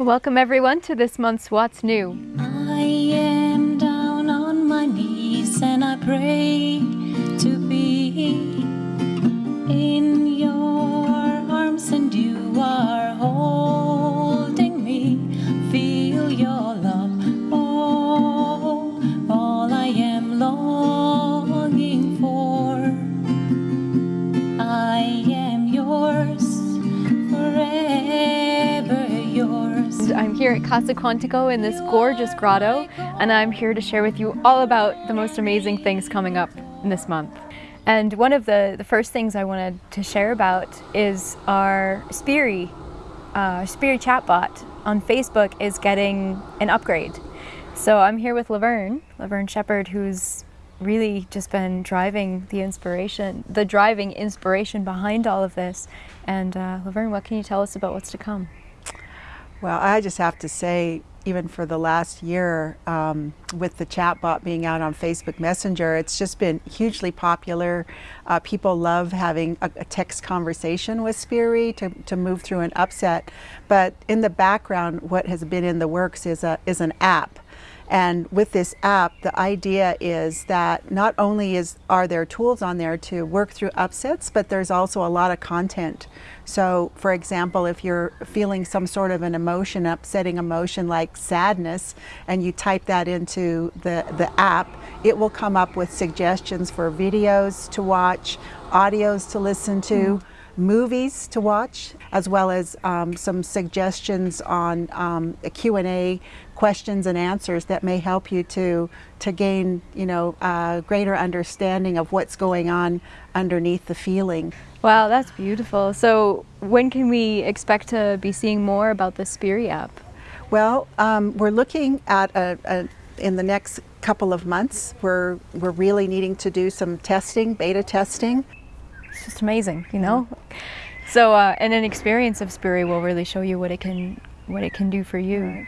Welcome everyone to this month's What's New. I am down on my knees and I pray here at Casa Quantico in this gorgeous grotto and I'm here to share with you all about the most amazing things coming up this month. And one of the, the first things I wanted to share about is our Spiri, uh, Spiri chatbot on Facebook is getting an upgrade. So I'm here with Laverne, Laverne Shepard, who's really just been driving the inspiration, the driving inspiration behind all of this. And uh, Laverne, what can you tell us about what's to come? Well, I just have to say, even for the last year, um, with the chatbot being out on Facebook Messenger, it's just been hugely popular. Uh, people love having a, a, text conversation with Spiri to, to move through an upset. But in the background, what has been in the works is, a, is an app. And with this app, the idea is that not only is are there tools on there to work through upsets, but there's also a lot of content. So for example, if you're feeling some sort of an emotion, upsetting emotion like sadness, and you type that into the, the app, it will come up with suggestions for videos to watch, audios to listen to, mm movies to watch, as well as um, some suggestions on um, a Q&A questions and answers that may help you to to gain you know uh, greater understanding of what's going on underneath the feeling. Wow, that's beautiful. So when can we expect to be seeing more about the Spiri app? Well, um, we're looking at a, a, in the next couple of months. We're we're really needing to do some testing, beta testing. It's just amazing, you know. So, uh, and an experience of Spiri will really show you what it can what it can do for you. Right.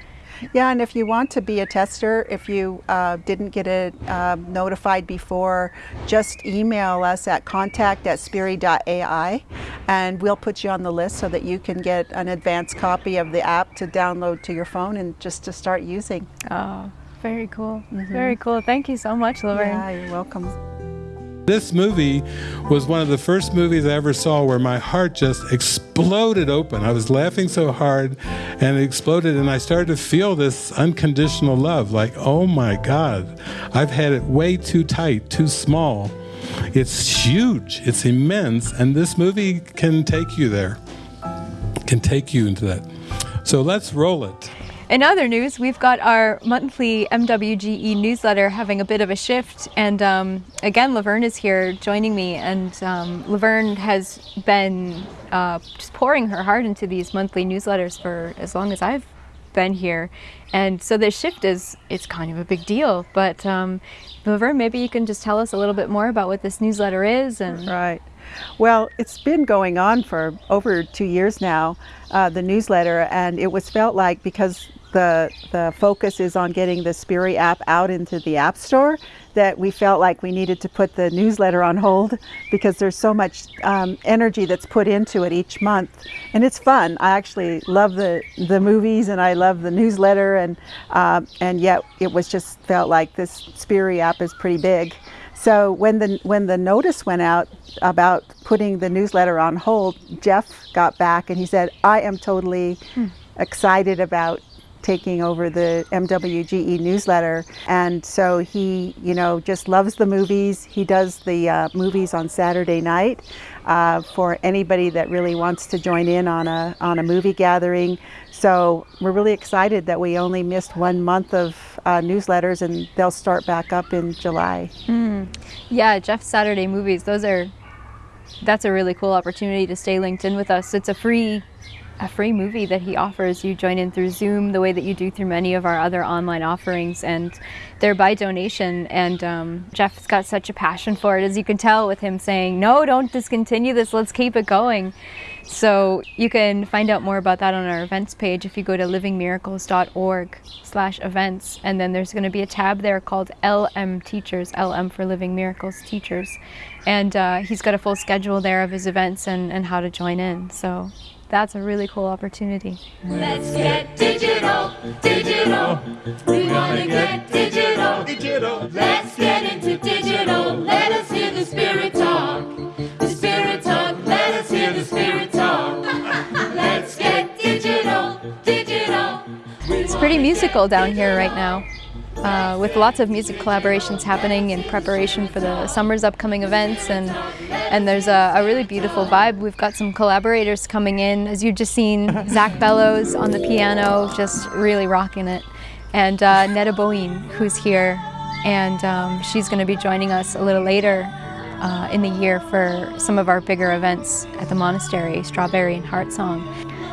Yeah, and if you want to be a tester, if you uh, didn't get it uh, notified before, just email us at contact at spiri.ai and we'll put you on the list so that you can get an advanced copy of the app to download to your phone and just to start using. Oh, very cool. Mm -hmm. Very cool. Thank you so much, Laverne. Yeah, you're welcome. This movie was one of the first movies I ever saw where my heart just exploded open. I was laughing so hard and it exploded, and I started to feel this unconditional love like, oh my God, I've had it way too tight, too small. It's huge, it's immense, and this movie can take you there, can take you into that. So let's roll it. In other news, we've got our monthly MWGE newsletter having a bit of a shift. And um, again, Laverne is here joining me. And um, Laverne has been uh, just pouring her heart into these monthly newsletters for as long as I've been here. And so this shift is it's kind of a big deal. But um, Laverne, maybe you can just tell us a little bit more about what this newsletter is. and Right. Well, it's been going on for over two years now, uh, the newsletter, and it was felt like because the, the focus is on getting the Spiri app out into the App Store that we felt like we needed to put the newsletter on hold because there's so much um, energy that's put into it each month. And it's fun. I actually love the, the movies and I love the newsletter and, uh, and yet it was just felt like this Spiri app is pretty big. So when the, when the notice went out about putting the newsletter on hold, Jeff got back and he said, I am totally hmm. excited about taking over the MWGE newsletter. And so he, you know, just loves the movies. He does the uh, movies on Saturday night uh, for anybody that really wants to join in on a, on a movie gathering. So we're really excited that we only missed one month of uh, newsletters and they'll start back up in July. Mm. Yeah, Jeff's Saturday movies, those are, that's a really cool opportunity to stay linked in with us. It's a free a free movie that he offers. You join in through Zoom the way that you do through many of our other online offerings and they're by donation and um, Jeff's got such a passion for it as you can tell with him saying no don't discontinue this let's keep it going. So you can find out more about that on our events page if you go to livingmiracles.org slash events and then there's going to be a tab there called LM Teachers, LM for Living Miracles Teachers and uh, he's got a full schedule there of his events and, and how to join in. So that's a really cool opportunity. Let's get digital, digital. We want to get digital, digital. Let's get into digital. Let us hear the spirit talk. The spirit talk, let us hear the spirit talk. Let's get digital, digital. It's pretty musical down here right now. Uh, with lots of music collaborations happening in preparation for the summer's upcoming events and and there's a, a really beautiful vibe. We've got some collaborators coming in, as you've just seen, Zach Bellows on the piano, just really rocking it, and uh, Netta Boeing, who's here, and um, she's going to be joining us a little later uh, in the year for some of our bigger events at the monastery, Strawberry and Heart Song.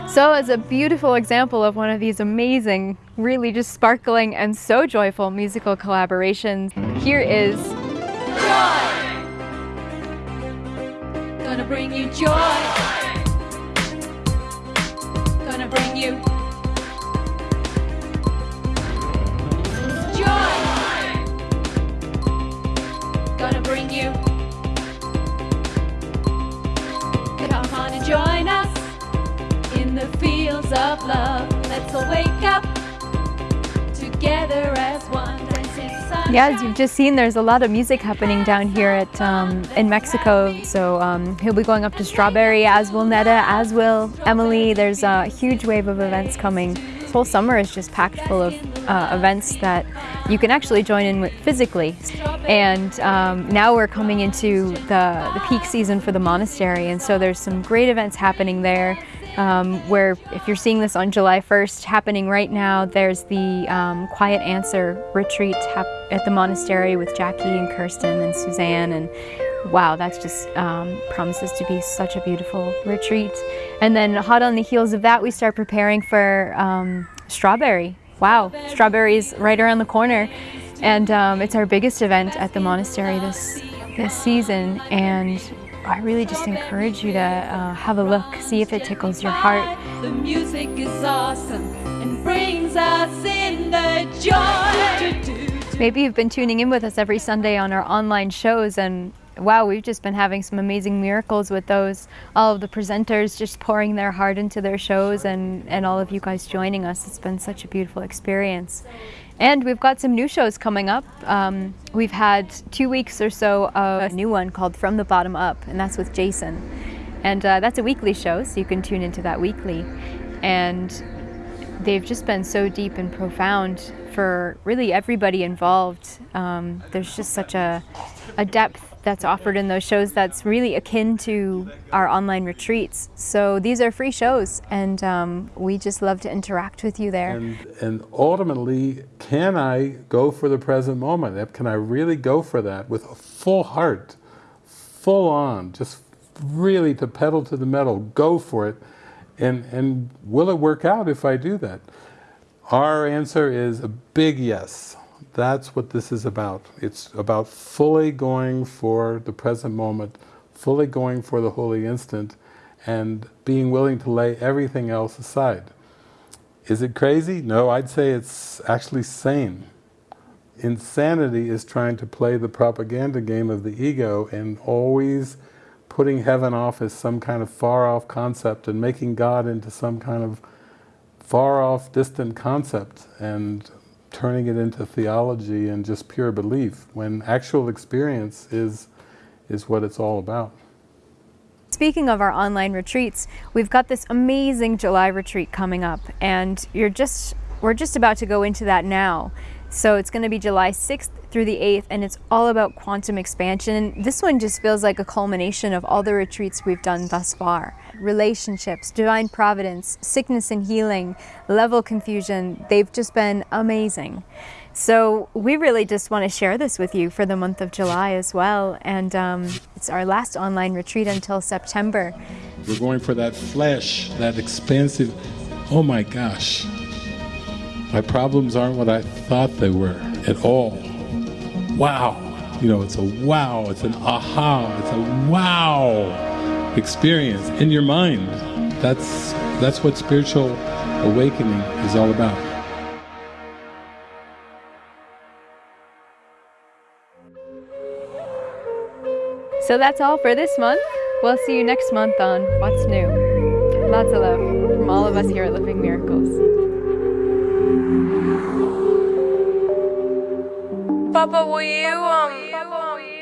So as a beautiful example of one of these amazing, really just sparkling and so joyful musical collaborations, here is Gonna bring you joy. Gonna bring you joy. Gonna bring you. Come on and join us in the fields of love. Let's all wake up together Yeah, as you've just seen, there's a lot of music happening down here at um, in Mexico. So um, he'll be going up to Strawberry, as will Netta, as will Emily. There's a huge wave of events coming. This whole summer is just packed full of uh, events that you can actually join in with physically. And um, now we're coming into the, the peak season for the monastery, and so there's some great events happening there. Um, where if you're seeing this on July 1st happening right now, there's the um, Quiet Answer retreat at the monastery with Jackie and Kirsten and Suzanne and wow, that's just um, promises to be such a beautiful retreat. And then hot on the heels of that, we start preparing for um, Strawberry. Wow, Strawberry's right around the corner. And um, it's our biggest event at the monastery this, this season. And I really just encourage you to uh, have a look, see if it tickles your heart. The music is awesome and brings us in the joy. Maybe you've been tuning in with us every Sunday on our online shows and wow, we've just been having some amazing miracles with those. All of the presenters just pouring their heart into their shows and, and all of you guys joining us. It's been such a beautiful experience. And we've got some new shows coming up. Um, we've had two weeks or so of a new one called From the Bottom Up, and that's with Jason. And uh, that's a weekly show, so you can tune into that weekly. And they've just been so deep and profound for really everybody involved. Um, there's just such a, a depth that's offered in those shows that's really akin to our online retreats. So these are free shows, and um, we just love to interact with you there. And, and ultimately, can I go for the present moment? Can I really go for that with a full heart, full on, just really to pedal to the metal, go for it? And, and will it work out if I do that? Our answer is a big yes. That's what this is about. It's about fully going for the present moment, fully going for the holy instant, and being willing to lay everything else aside. Is it crazy? No, I'd say it's actually sane. Insanity is trying to play the propaganda game of the ego and always putting heaven off as some kind of far-off concept and making God into some kind of far-off, distant concept and turning it into theology and just pure belief, when actual experience is, is what it's all about. Speaking of our online retreats, we've got this amazing July retreat coming up, and you're just we're just about to go into that now. So it's going to be July 6th through the 8th, and it's all about quantum expansion. This one just feels like a culmination of all the retreats we've done thus far. Relationships, divine providence, sickness and healing, level confusion, they've just been amazing. So we really just want to share this with you for the month of July as well. And um, it's our last online retreat until September. We're going for that flesh, that expansive, oh my gosh, my problems aren't what I thought they were at all. Wow. You know, it's a wow, it's an aha, it's a wow experience in your mind. That's, that's what spiritual awakening is all about. So that's all for this month. We'll see you next month on What's New. Lots of love from all of us here at Living Miracles. Papa, will you um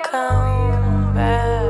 come back?